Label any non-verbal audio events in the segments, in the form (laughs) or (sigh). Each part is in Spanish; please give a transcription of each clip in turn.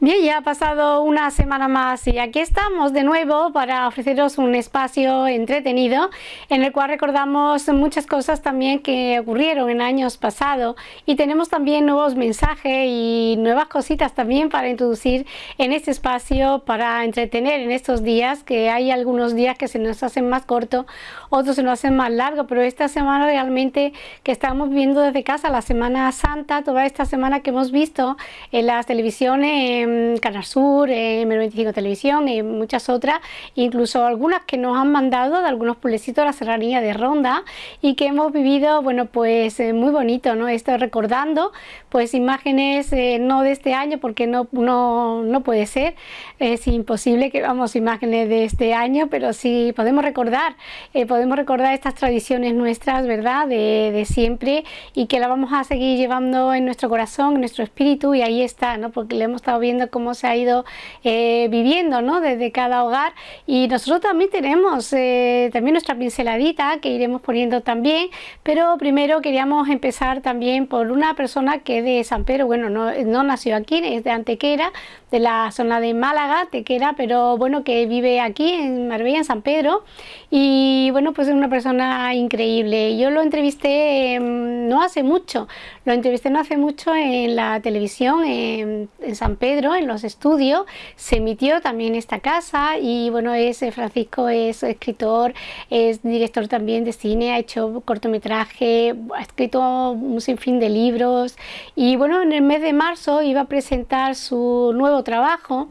Bien, ya ha pasado una semana más y aquí estamos de nuevo para ofreceros un espacio entretenido en el cual recordamos muchas cosas también que ocurrieron en años pasados. Y tenemos también nuevos mensajes y nuevas cositas también para introducir en este espacio para entretener en estos días que hay algunos días que se nos hacen más cortos, otros se nos hacen más largos, pero esta semana realmente que estamos viendo desde casa, la Semana Santa, toda esta semana que hemos visto en las televisiones Canal Sur, en M25 Televisión y muchas otras, incluso algunas que nos han mandado de algunos pueblecitos de la serranía de Ronda y que hemos vivido, bueno, pues eh, muy bonito, ¿no? Esto recordando, pues imágenes eh, no de este año porque no, no, no puede ser, es imposible que vamos imágenes de este año, pero sí podemos recordar, eh, podemos recordar estas tradiciones nuestras, ¿verdad? De, de siempre y que la vamos a seguir llevando en nuestro corazón, en nuestro espíritu y ahí está, ¿no? Porque le hemos estado viendo cómo se ha ido eh, viviendo ¿no? desde cada hogar y nosotros también tenemos eh, también nuestra pinceladita que iremos poniendo también, pero primero queríamos empezar también por una persona que es de San Pedro, bueno, no, no nació aquí, es de Antequera, de la zona de Málaga, Tequera, pero bueno, que vive aquí en Marbella, en San Pedro, y bueno, pues es una persona increíble. Yo lo entrevisté em, no hace mucho, lo entrevisté no hace mucho en la televisión en, San Pedro, en los estudios, se emitió también esta casa y bueno, es eh, Francisco, es escritor, es director también de cine, ha hecho cortometraje, ha escrito un sinfín de libros y bueno, en el mes de marzo iba a presentar su nuevo trabajo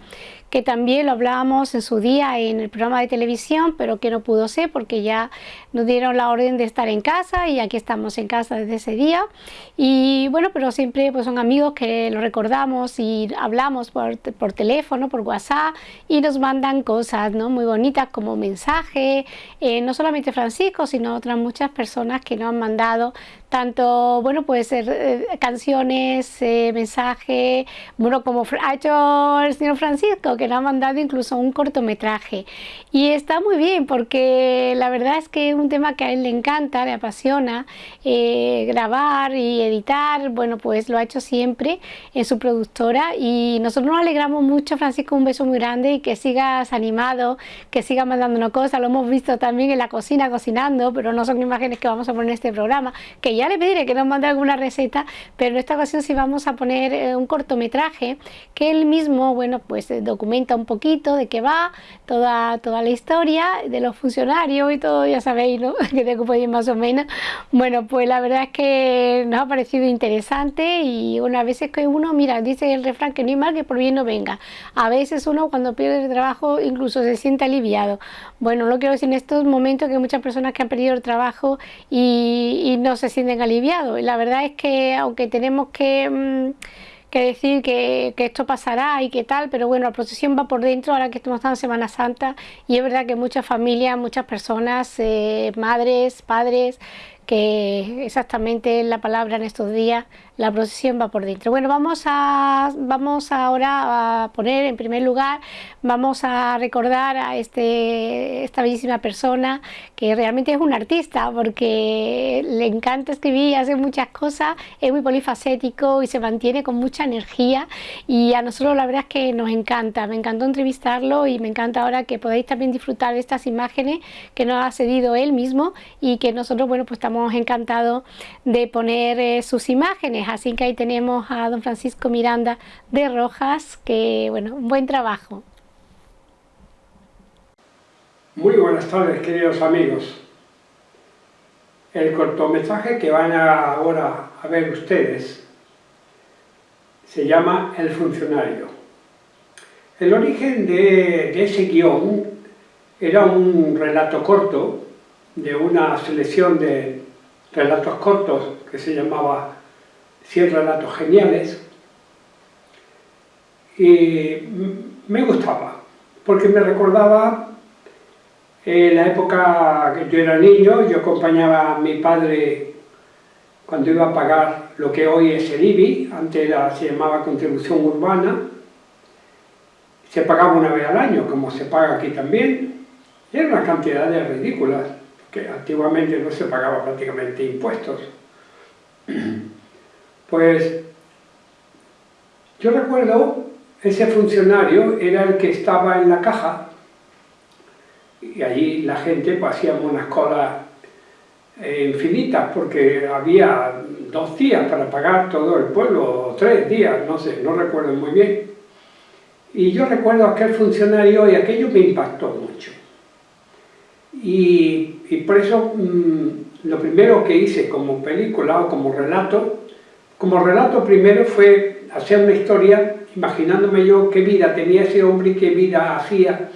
que también lo hablábamos en su día en el programa de televisión, pero que no pudo ser porque ya nos dieron la orden de estar en casa y aquí estamos en casa desde ese día. Y bueno, pero siempre pues son amigos que lo recordamos y hablamos por, por teléfono, por WhatsApp y nos mandan cosas ¿no? muy bonitas como mensaje, eh, no solamente Francisco, sino otras muchas personas que nos han mandado tanto, bueno, puede ser eh, canciones, eh, mensajes, bueno, como ha hecho el señor Francisco, que nos ha mandado incluso un cortometraje. Y está muy bien, porque la verdad es que es un tema que a él le encanta, le apasiona, eh, grabar y editar, bueno, pues lo ha hecho siempre en su productora y nosotros nos alegramos mucho, Francisco, un beso muy grande y que sigas animado, que sigas mandándonos cosas, lo hemos visto también en la cocina cocinando, pero no son imágenes que vamos a poner en este programa, que ya le pediré que nos mande alguna receta, pero en esta ocasión sí vamos a poner eh, un cortometraje que él mismo, bueno, pues eh, documenta un poquito de qué va, toda, toda la historia de los funcionarios y todo, ya sabéis, (laughs) que tengo que ir más o menos. Bueno, pues la verdad es que nos ha parecido interesante y una vez es que uno, mira, dice el refrán que no hay mal que por bien no venga. A veces uno cuando pierde el trabajo incluso se siente aliviado. Bueno, lo quiero decir en estos momentos que hay muchas personas que han perdido el trabajo y, no se sienten aliviado Y la verdad es que aunque tenemos que, mm, que decir que, que, esto pasará y que tal, pero bueno, la procesión va por dentro ahora que estamos en Semana Santa y es verdad que muchas familias, muchas personas, eh, madres, padres, que exactamente la palabra en estos días, la procesión va por dentro. Bueno, vamos, a, vamos ahora a poner en primer lugar, vamos a recordar a este, esta bellísima persona que realmente es un artista porque le encanta escribir y hace muchas cosas, es muy polifacético y se mantiene con mucha energía y a nosotros la verdad es que nos encanta, me encantó entrevistarlo y me encanta ahora que podéis también disfrutar de estas imágenes que nos ha cedido él mismo y que nosotros, bueno, pues estamos encantado de poner eh, sus imágenes. Así que ahí tenemos a don Francisco Miranda de Rojas, que bueno, un buen trabajo. Muy buenas tardes, queridos amigos. El cortometraje que van a ahora a ver ustedes se llama El funcionario. El origen de, de ese guion era un relato corto de una selección de relatos cortos que se llamaba 100 relatos geniales y me gustaba porque me recordaba eh, la época que yo era niño, yo acompañaba a mi padre cuando iba a pagar lo que hoy es el IBI, antes se llamaba contribución urbana, se pagaba una vez al año, como se paga aquí también, y era una cantidad de ridículas que antiguamente no se pagaba prácticamente impuestos. (clears throat) Pues yo recuerdo ese funcionario era el que estaba en la caja y allí la gente pues, hacíamos unas colas eh, infinitas porque había dos días para pagar todo el pueblo, o tres días, no sé, no recuerdo muy bien. Y yo recuerdo aquel funcionario y aquello me impactó mucho. Y, por eso mm, lo primero que hice como película o como relato, como relato primero fue hacer una historia imaginándome yo qué vida tenía ese hombre y qué vida hacía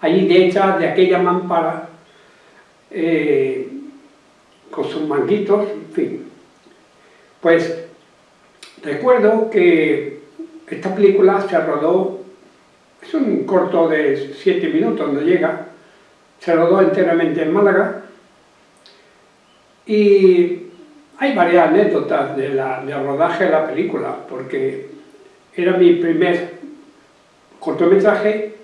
allí detrás de aquella mampara eh, con sus manguitos, en fin. Pues recuerdo que esta película se rodó, es un corto de siete minutos, no llega, se rodó enteramente en Málaga y hay varias anécdotas de la, del rodaje de la película, porque era mi primer cortometraje,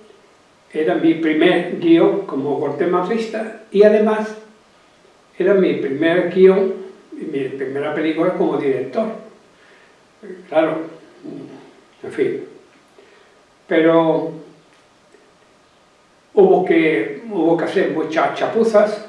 era mi primer guion como cortometrista y además era mi primer guion mi primera película como director. Claro, en fin. Pero hubo que, hubo que hacer muchas chapuzas,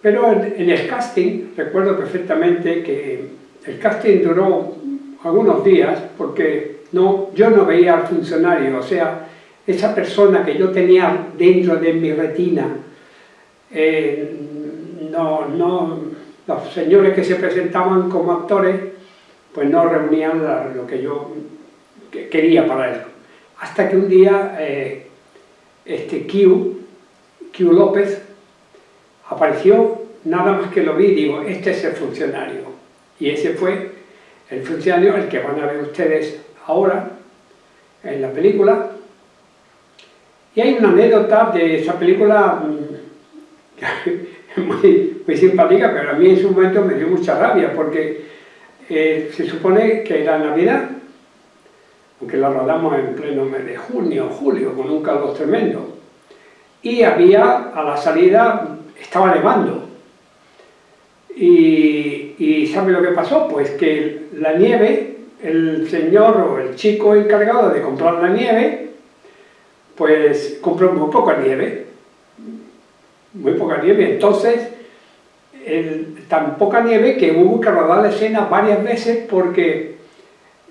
pero en, el casting, recuerdo perfectamente que el casting duró algunos días porque no, yo no veía al funcionario, o sea, esa persona que yo tenía dentro de mi retina, eh, no, no, los señores que se presentaban como actores, pues no reunían lo que yo quería para él. Hasta que un día eh, este Q, Q López, apareció, nada más que lo vi, digo, este es el funcionario. Y ese fue el funcionario, el que van a ver ustedes ahora en la película. Y hay una anécdota de esa película mm, (laughs) muy, muy simpática, pero a mí en su momento me dio mucha rabia, porque eh, se supone que era Navidad, aunque la rodamos en pleno mes de junio, julio, con un calor tremendo. Y había, a la salida, estaba nevando. Y, ¿sabe lo que pasó? Pues que la nieve, el señor o el chico encargado de comprar la nieve, pues compró muy poca nieve, muy poca nieve, entonces tan poca nieve que hubo que rodar la escena varias veces porque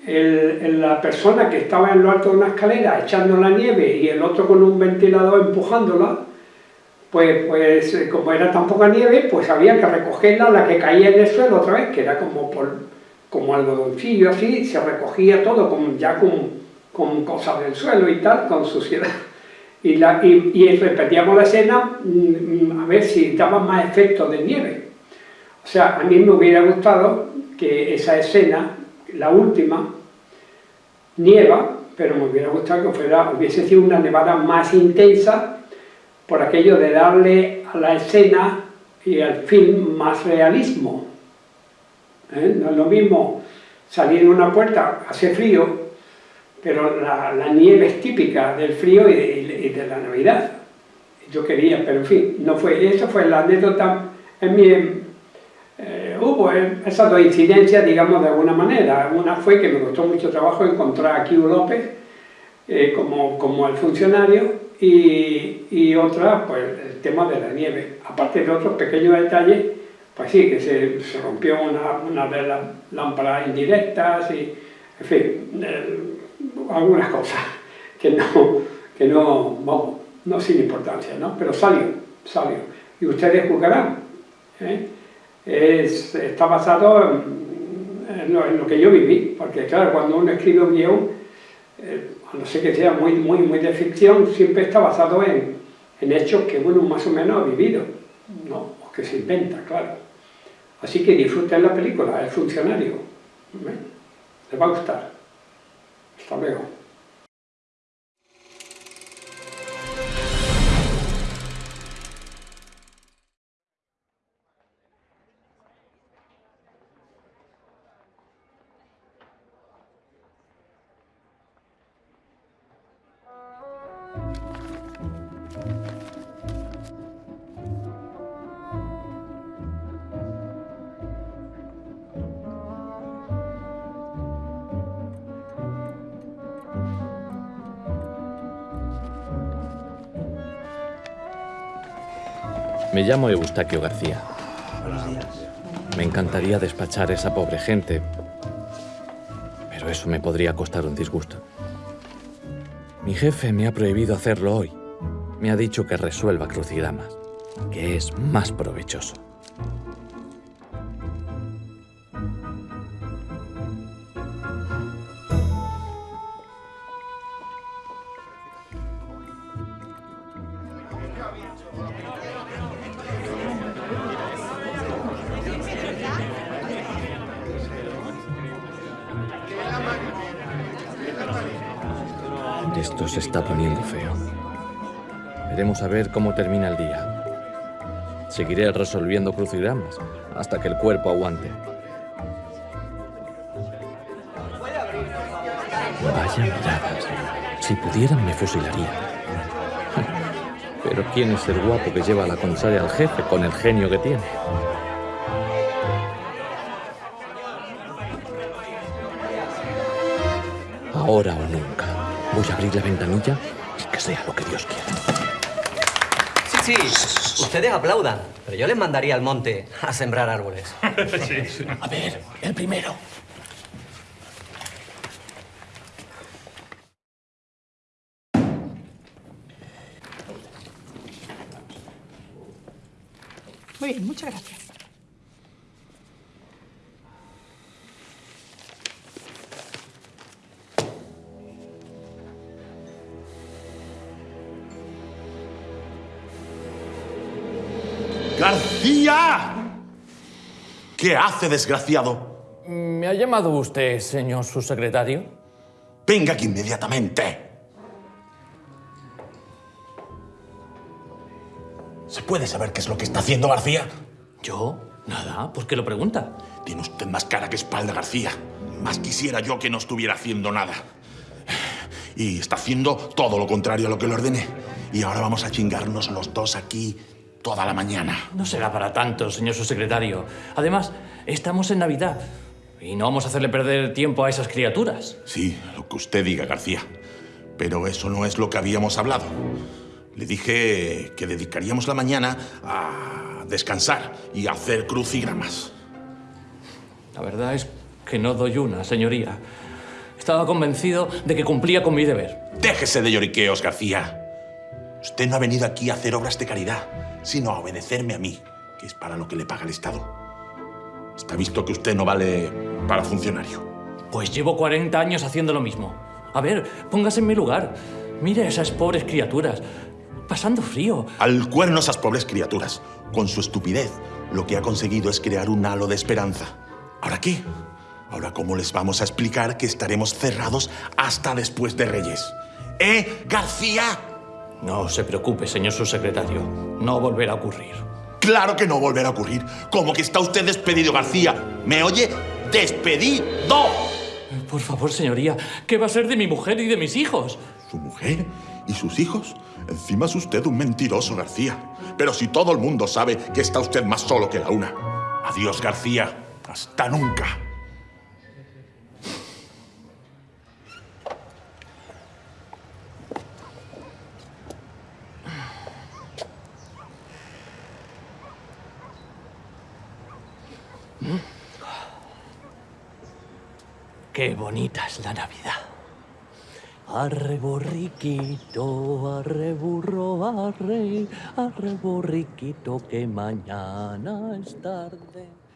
la persona que estaba en lo alto de una escalera echando la nieve y el otro con un ventilador empujándola, pues, pues eh, como era tan poca nieve, pues había que recogerla, la que caía en el suelo otra vez, que era como, por, como algodoncillo así, se recogía todo con, ya con, con cosas del suelo y tal, con suciedad. Y, la, y, y repetíamos la escena mm, a ver si daba más efecto de nieve. O sea, a mí me hubiera gustado que esa escena, la última, nieva, pero me hubiera gustado que fuera, hubiese sido una nevada más intensa por aquello de darle a la escena y al film más realismo. ¿Eh? No es lo mismo salir en una puerta, hace frío, pero la, nieve es típica del frío y de, la Navidad. Yo quería, pero en fin, no fue. Esa fue la anécdota en mi... Hubo esas dos incidencias, digamos, de alguna manera. Una fue que me costó mucho trabajo encontrar a Kiu López eh, como, como el funcionario y, otra, pues el tema de la nieve. Aparte de otros pequeños detalles, pues sí, que se, rompió una, de las lámparas indirectas y, en fin, eh, algunas cosas que no, que no, vamos, no sin importancia, ¿no? Pero salió, salió. Y ustedes juzgarán. ¿eh? Está basado en, lo, que yo viví, porque claro, cuando uno escribe un guion, eh, a no ser que sea muy, muy, muy de ficción, siempre está basado en, en hechos que uno más o menos ha vivido, ¿no? o que se inventa, claro. Así que disfruten la película, El funcionario. ¿eh? Les va a gustar. Hasta luego. Me llamo Eustaquio García. Buenos días. Me encantaría despachar a esa pobre gente, pero eso me podría costar un disgusto. Mi jefe me ha prohibido hacerlo hoy. Me ha dicho que resuelva crucigramas, que es más provechoso. Esto se está poniendo feo. Veremos a ver cómo termina el día. Seguiré resolviendo crucigramas hasta que el cuerpo aguante. Vaya miradas. Si pudieran me fusilaría. (laughs) Pero ¿quién es el guapo que lleva la contraria al jefe con el genio que tiene? Ahora o nunca. Voy a abrir la ventanilla y que sea lo que Dios quiera. Sí, sí, ustedes aplaudan, pero yo les mandaría al monte a sembrar árboles. (laughs) A ver, el primero. Muy bien, muchas gracias. ¡García! ¿Qué hace, desgraciado? ¿Me ha llamado usted, señor subsecretario? Venga aquí inmediatamente. ¿Se puede saber qué es lo que está haciendo García? ¿Yo? Nada, ¿por qué lo pregunta? Tiene usted más cara que espalda, García. Más quisiera yo que no estuviera haciendo nada. Y está haciendo todo lo contrario a lo que le ordené. Y ahora vamos a chingarnos los dos aquí toda la mañana. No será para tanto, señor subsecretario. Además, estamos en Navidad. Y no vamos a hacerle perder tiempo a esas criaturas. Sí, lo que usted diga, García. Pero eso no es lo que habíamos hablado. Le dije que dedicaríamos la mañana a descansar y a hacer crucigramas. La verdad es que no doy una, señoría. Estaba convencido de que cumplía con mi deber. Déjese de lloriqueos, García. Usted no ha venido aquí a hacer obras de caridad, sino a obedecerme a mí, que es para lo que le paga el Estado. Está visto que usted no vale para funcionario. Pues llevo 40 años haciendo lo mismo. A ver, póngase en mi lugar. Mire a esas pobres criaturas, pasando frío. Al cuerno esas pobres criaturas. Con su estupidez, lo que ha conseguido es crear un halo de esperanza. ¿Ahora qué? Ahora, ¿cómo les vamos a explicar que estaremos cerrados hasta después de Reyes? ¿Eh, García? No se preocupe, señor subsecretario. No volverá a ocurrir. Claro que no volverá a ocurrir. Como que está usted despedido, García. ¿Me oye? ¡Despedido! Por favor, señoría, ¿qué va a ser de mi mujer y de mis hijos? ¿Su mujer y sus hijos? Encima es usted un mentiroso, García. Pero si todo el mundo sabe que está usted más solo que la una. Adiós, García. Hasta nunca. Qué bonita es la Navidad. Arre borriquito, arre burro, arre, arre borriquito, que mañana es tarde.